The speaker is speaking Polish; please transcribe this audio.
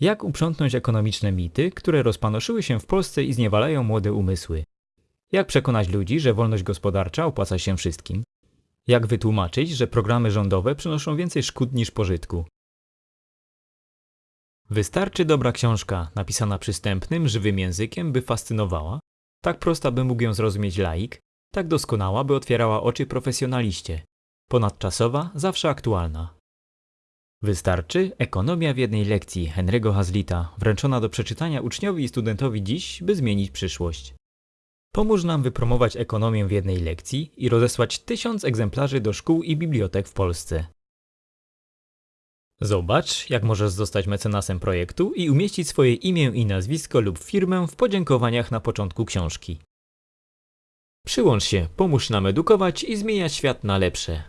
Jak uprzątnąć ekonomiczne mity, które rozpanoszyły się w Polsce i zniewalają młode umysły? Jak przekonać ludzi, że wolność gospodarcza opłaca się wszystkim? Jak wytłumaczyć, że programy rządowe przynoszą więcej szkód niż pożytku? Wystarczy dobra książka, napisana przystępnym, żywym językiem, by fascynowała, tak prosta, by mógł ją zrozumieć laik, tak doskonała, by otwierała oczy profesjonaliście, ponadczasowa, zawsze aktualna. Wystarczy Ekonomia w jednej lekcji Henry'ego Hazlita, wręczona do przeczytania uczniowi i studentowi dziś, by zmienić przyszłość. Pomóż nam wypromować ekonomię w jednej lekcji i rozesłać tysiąc egzemplarzy do szkół i bibliotek w Polsce. Zobacz, jak możesz zostać mecenasem projektu i umieścić swoje imię i nazwisko lub firmę w podziękowaniach na początku książki. Przyłącz się, pomóż nam edukować i zmieniać świat na lepsze.